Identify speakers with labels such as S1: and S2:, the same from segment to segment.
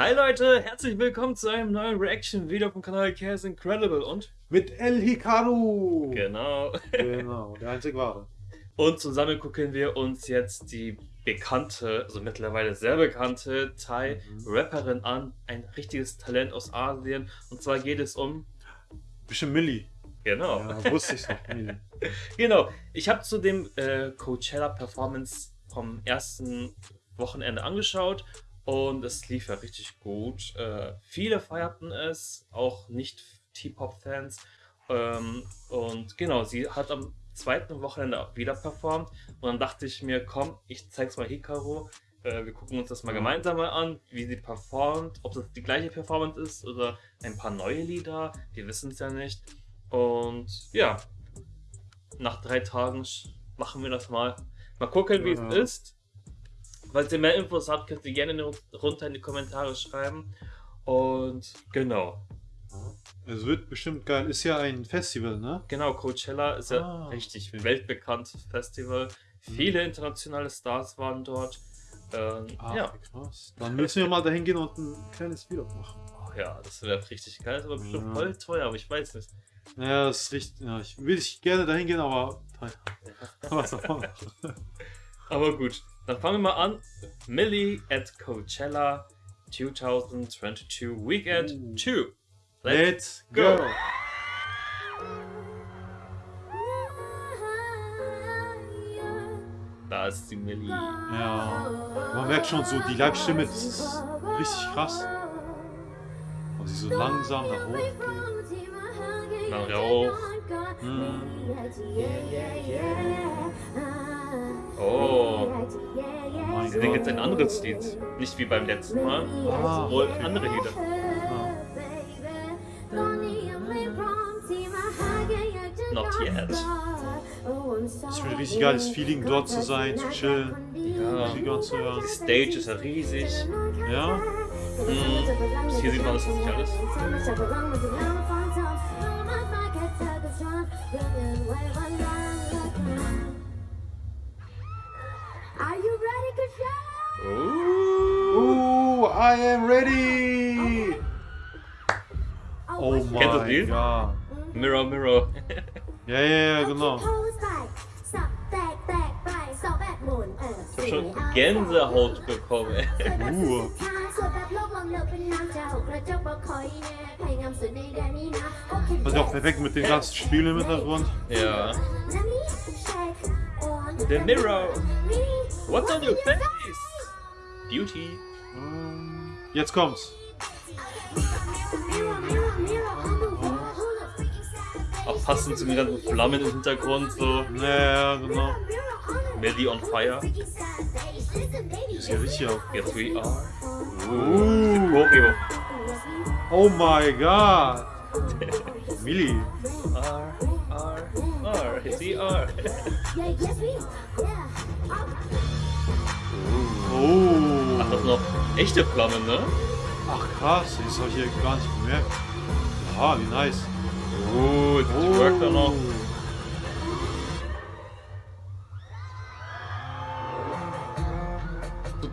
S1: Hi Leute, herzlich willkommen zu einem neuen Reaction-Video vom Kanal Chaos Incredible und
S2: mit El Hikaru.
S1: Genau.
S2: Genau, der einzig wahre.
S1: Und zusammen gucken wir uns jetzt die bekannte, also mittlerweile sehr bekannte Thai-Rapperin mhm. an. Ein richtiges Talent aus Asien. Und zwar geht es um...
S2: Bisschen Millie.
S1: Genau.
S2: Ja, wusste ich noch.
S1: genau. Ich habe zu dem äh, Coachella-Performance vom ersten Wochenende angeschaut und es lief ja richtig gut. Äh, viele feierten es, auch nicht T-Pop-Fans. Ähm, und genau, sie hat am zweiten Wochenende wieder performt. Und dann dachte ich mir, komm, ich zeig's mal Hikaru. Äh, wir gucken uns das mal gemeinsam mal an, wie sie performt, ob das die gleiche Performance ist oder ein paar neue Lieder. Wir wissen es ja nicht. Und ja, nach drei Tagen machen wir das mal. Mal gucken, wie ja. es ist. Falls ihr mehr Infos habt, könnt ihr gerne runter in die Kommentare schreiben. Und genau.
S2: Es wird bestimmt geil. Ist ja ein Festival, ne?
S1: Genau, Coachella ist ja ah, richtig okay. weltbekanntes Festival. Mhm. Viele internationale Stars waren dort. Ähm, ah, ja.
S2: krass. Dann müssen wir mal dahin gehen und ein kleines Video machen.
S1: Oh ja, das wäre richtig geil. Das ist aber bestimmt ja. voll teuer, aber ich weiß nicht.
S2: Ja, das ist richtig. Ja, ich will gerne dahin gehen, aber teuer. Was
S1: aber gut. Dann fangen wir mal an. Millie at Coachella 2022 Weekend 2.
S2: Let's, go. go.
S1: Da ist die Millie.
S2: Ja, man merkt schon so, die Live-Stimme, ist richtig krass. Und sie so langsam nach hoch geht.
S1: Nach hoch. Hm. Oh. Ich denke jetzt ein anderes Lied. Nicht wie beim letzten Mal, ah, wohl okay. andere Lieder. Ah. Not yet.
S2: Das ist ein richtig geiles Feeling, dort zu sein, zu chillen,
S1: ja. Musik anzuhören. Die Stage ist ja riesig.
S2: Ja.
S1: Mhm. Hier sieht man das nicht alles.
S2: I am ready! Oh my
S1: Kennst du das Lied? Mirror, Mirror.
S2: ja, ja, ja, genau.
S1: Ich hab schon Gänsehaut bekommen. uh.
S2: Das ist auch perfekt mit den ganzen Spielen im Hintergrund.
S1: Ja. The mirror. What's on your face? Beauty.
S2: Jetzt kommt's.
S1: Auch passend zu den ganzen Flammen im Hintergrund, so.
S2: Ja, genau.
S1: Melly on fire.
S2: Das ist ja richtig auch.
S1: Yes, we are. Uh, Choreo.
S2: Oh my god. Millie.
S1: R, R, R. Yes, we are. Echte Flammen, ne?
S2: Ach krass, das habe ich hier gar nicht bemerkt. Ah, wie nice.
S1: Gut, oh. das workt da noch.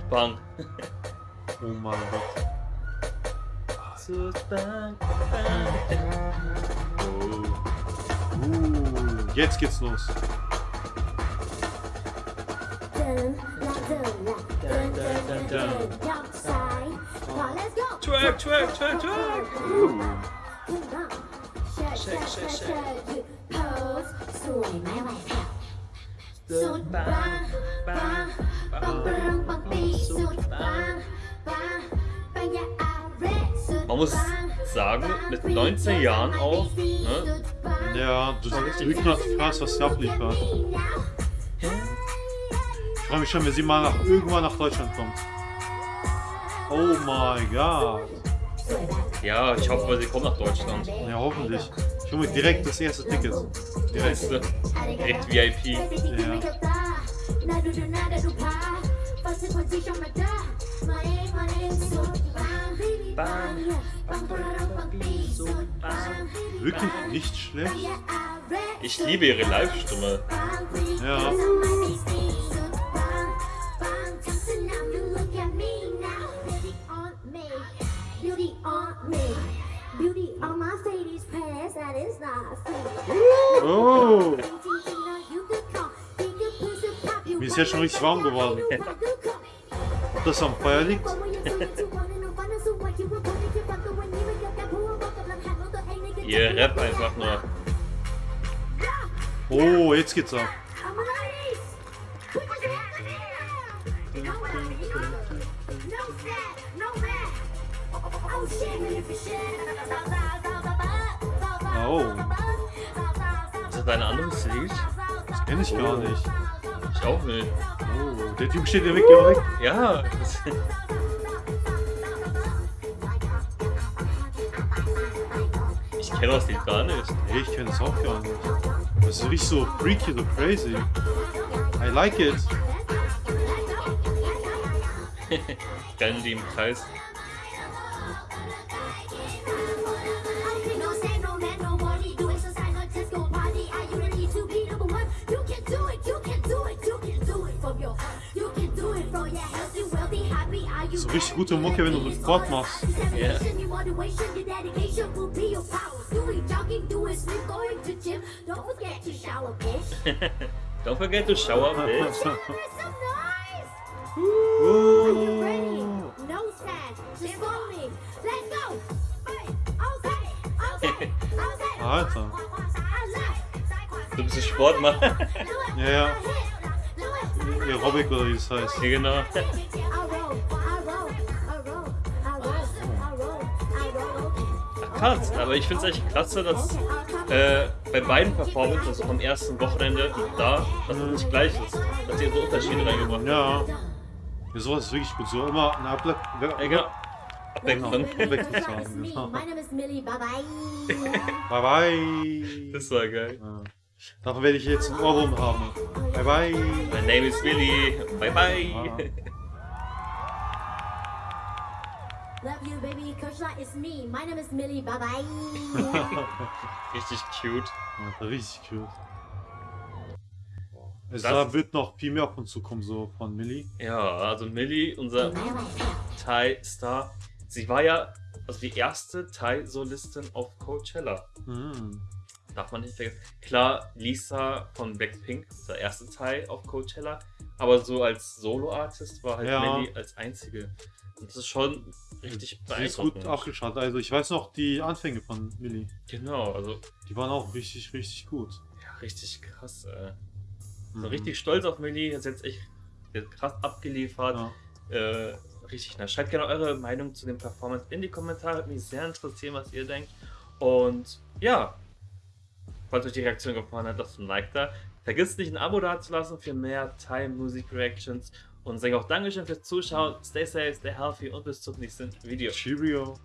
S1: Bang.
S2: oh mein Gott.
S1: Oh.
S2: Uh, jetzt geht's los.
S1: Twerk, twerk, twerk, twerk. Man muss sagen, mit 19 Jahren auch, ne?
S2: Ja, du sagst richtig krass, was sie abliefert. Ich freue mich schon, wenn sie mal nach, irgendwann nach Deutschland kommt. Oh my god.
S1: Ja, ich hoffe, sie kommt nach Deutschland.
S2: Ja, hoffentlich. Ich hole mir direkt das erste Ticket.
S1: Direkt, direkt VIP.
S2: Ja. Wirklich nicht schlecht.
S1: Ich liebe ihre Live-Stimme.
S2: Ja. Mir ist jetzt schon richtig warm geworden. Ob das am Feuer liegt?
S1: Ihr Rap einfach nur.
S2: Oh, jetzt geht's ab.
S3: Oh.
S1: Ist das ein anderes Lied?
S2: Das kenne ich gar nicht.
S1: Ich auch nicht.
S2: Oh, der Typ steht ja weg, ja weg.
S1: Ja. Ich kenne das Lied gar nicht.
S2: Hey, ich kenne es auch gar nicht. Das ist richtig so freaky, so crazy. I like it.
S1: Rennen die im Kreis.
S2: So richtig gute Mucke, wenn du Sport machst.
S1: Ja. Don't forget to shower, bitch.
S2: Oh. Alter.
S1: Du bist ein Sportmann.
S2: Ja, ja. Aerobic oder wie das heißt.
S1: ja, genau. Krass. Aber ich finde es echt klasse, dass äh, bei beiden Performances, also vom ersten Wochenende und da, dass es nicht gleich ist. Dass ihr so Unterschiede reingebracht habt.
S2: Ja. Ja, sowas ist wirklich gut. So immer eine Able
S1: Ja, genau. Abwechslung.
S2: Abwechslung zu haben. Genau.
S3: My name is Millie, bye bye.
S2: Bye bye.
S1: Das war geil.
S2: Ja. Davon werde ich jetzt ein Ohrwurm haben. Bye bye.
S1: My name is Willy. Bye bye.
S2: Ah.
S3: Love you, baby. Coach Lot is me. My name is Millie, bye bye.
S1: Richtig cute.
S2: Ja, richtig cute. Es
S1: Das-
S2: da wird noch viel mehr auf uns zukommen, so von Millie.
S1: Ja, also Millie, unser Thai-Star, sie war ja also die erste Thai-Solistin auf Coachella.
S2: Mhm.
S1: Darf man nicht vergessen. Klar, Lisa von Blackpink, unser erste Thai auf Coachella, aber so als Solo-Artist war halt
S2: Ja.
S1: Millie als einzige. Und das ist schon richtig
S2: Sie ist
S1: beeindruckend.
S2: gut abgeschaltet. Also ich weiß noch die Anfänge von Millie.
S1: Genau, also
S2: Die waren auch richtig, richtig gut.
S1: ja, richtig krass. Äh.
S2: Mhm.
S1: So richtig stolz auf Millie, hat jetzt echt krass abgeliefert.
S2: Ja.
S1: Äh, richtig nice. Schreibt gerne eure Meinung zu den Performance in die Kommentare. Würde mich sehr interessieren, was ihr denkt. Und ja, falls euch die Reaktion gefallen hat, lasst ein Like da. Vergisst nicht ein Abo dazulassen für mehr Time Music Reactions. Und sage auch Dankeschön fürs Zuschauen. Stay safe, stay healthy und bis zum nächsten Video.
S2: Cheerio.